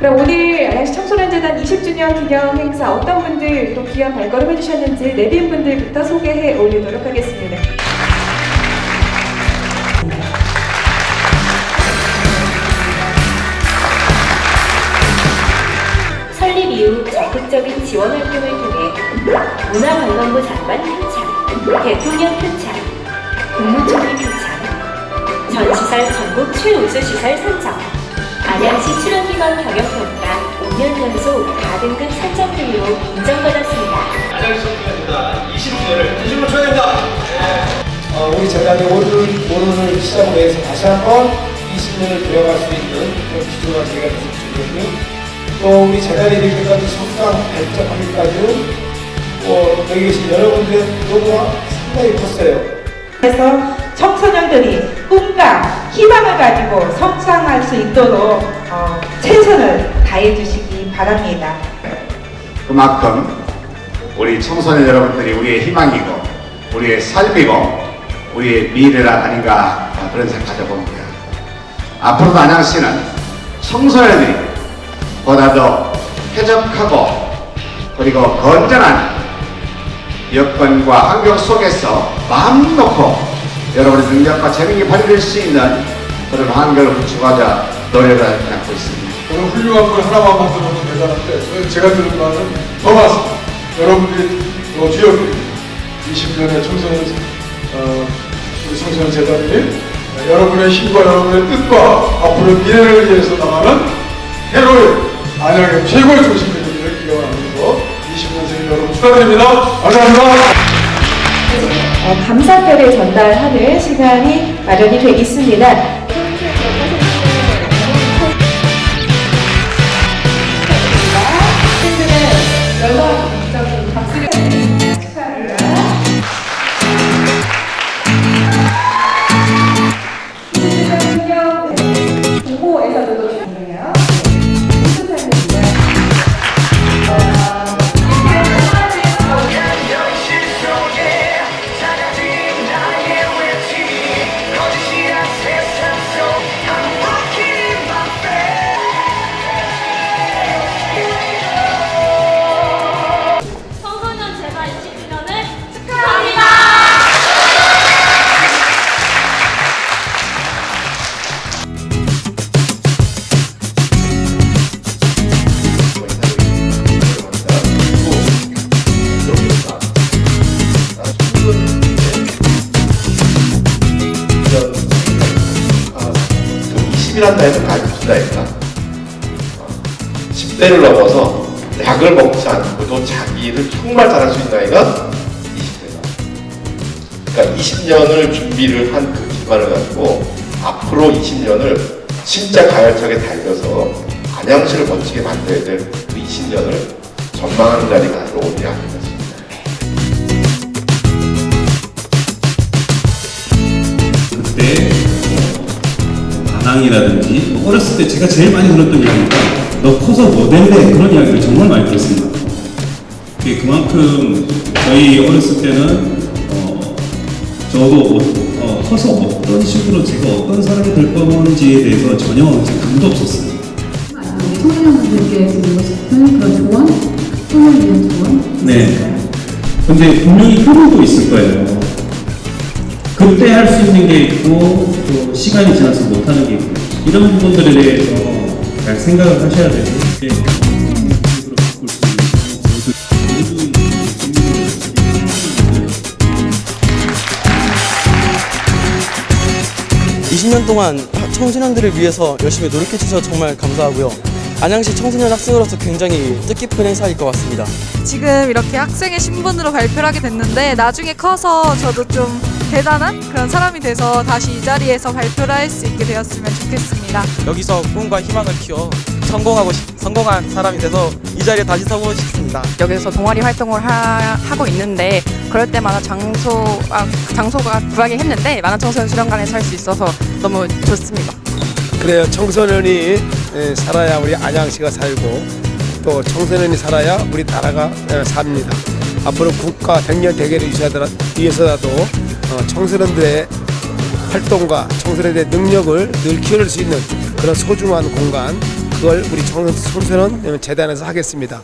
그럼 오늘 안양시 청소년재단 20주년 기념 행사 어떤 분들 또 귀한 발걸음 해주셨는지 내빈 분들부터 소개해 올리도록 하겠습니다. 적극적인 지원 활동을 통해 문화관광부 장관 표창, 대통령 표창, 국무총리 표창, 전시설 전국 최우수 시설 선정, 안양시 출연기관 경영평가 5년 연속 4등급 선정들로 인정받았습니다. 안양시 청소년재단 20주년을 진심으로 축하드립니다. 어, 우리 재단이 오늘, 오늘을 시작으로 해서 다시 한번 20년을 되어갈 수 있는 그런 기조가 저희가 됐고 또 우리 재단이 이렇게까지 성장 발전하기까지는 뭐 여기 계신 여러분들의 노고가 상당히 컸어요. 그래서 청소년들이 꿈과 희망을 가지고 성장할 수 있도록 어, 최선을 다해 주시기 바랍니다. 그만큼 우리 청소년 여러분들이 우리의 희망이고 우리의 삶이고 우리의 미래가 아닌가 그런 생각 가져봅니다. 앞으로도 안양시는 청소년들이 보다 더 쾌적하고 그리고 건전한 여건과 환경 속에서 마음 놓고 여러분의 능력과 재능이 발휘될 수 있는 그런 환경을 구축하자 노력을 하고 있습니다. 저는 훌륭한 걸 하나만 만들어도 대단한데 저는 제가 들은 말은 더 많습니다. 여러분들이 또 지역들이 20년의 청소년 어, 청소년 재단이 여러분의 힘과 여러분의 뜻과 앞으로 미래를 위해서 나가는 해로의 안양의 최고의 되기를 기원하면서 20년생 여러분 축하드립니다. 감사합니다. 어, 감사패를 전달하는 시간이 마련이 돼 있습니다. 공모에서도 그 20이란다 해서 가르쳐준다니까 10대를 넘어서 약을 먹지 않고도 자기를 정말 잘할 수 있는 나이가 20대다. 그러니까 20년을 준비를 한 그 기반을 가지고 앞으로 20년을 진짜 가열차게 달려서 안양시를 멋지게 만들어야 될 그 20년을 전망하는 자리가 바로 오늘이 아닌가 뭐 반항이라든지 뭐 어렸을 때 제가 제일 많이 들었던 이야기가 너 커서 뭐 될래 그런 이야기를 정말 많이 들었습니다. 그게 그만큼 저희 어렸을 때는 어, 저도 뭐, 어, 커서 어떤 식으로 제가 어떤 사람이 될 건지에 대해서 전혀 감도 없었어요. 청소년분들께 드리고 싶은 그런 조언, 꿈을 위한 조언. 네. 근데 분명히 효과도 있을 거예요. 그때 할 수 있는 게 있고 또 시간이 지나서 못하는 게 있고 이런 부분들에 대해서 잘 생각을 하셔야 모두 20년 동안 청소년들을 위해서 열심히 노력해 주셔서 정말 감사하고요. 안양시 청소년 학생으로서 굉장히 뜻깊은 행사일 것 같습니다. 지금 이렇게 학생의 신분으로 발표를 하게 됐는데 나중에 커서 저도 좀 대단한 그런 사람이 돼서 다시 이 자리에서 발표를 할 수 있게 되었으면 좋겠습니다. 여기서 꿈과 희망을 키워 성공하고 싶- 성공한 사람이 돼서 이 자리에 다시 서고 싶습니다. 여기서 동아리 활동을 하, 고 있는데 그럴 때마다 장소 아, 장소가 구하기 했는데 만화청소년 수련관에서 할 수 있어서 너무 좋습니다. 그래요. 청소년이 에, 살아야 우리 안양시가 살고 또 청소년이 살아야 우리 나라가 에, 삽니다. 앞으로 국가 백년 대계를 위해서라도, 위해서라도 어, 청소년들의 활동과 청소년들의 능력을 늘 키울 수 있는 그런 소중한 공간 그걸 우리 청소년 재단에서 하겠습니다.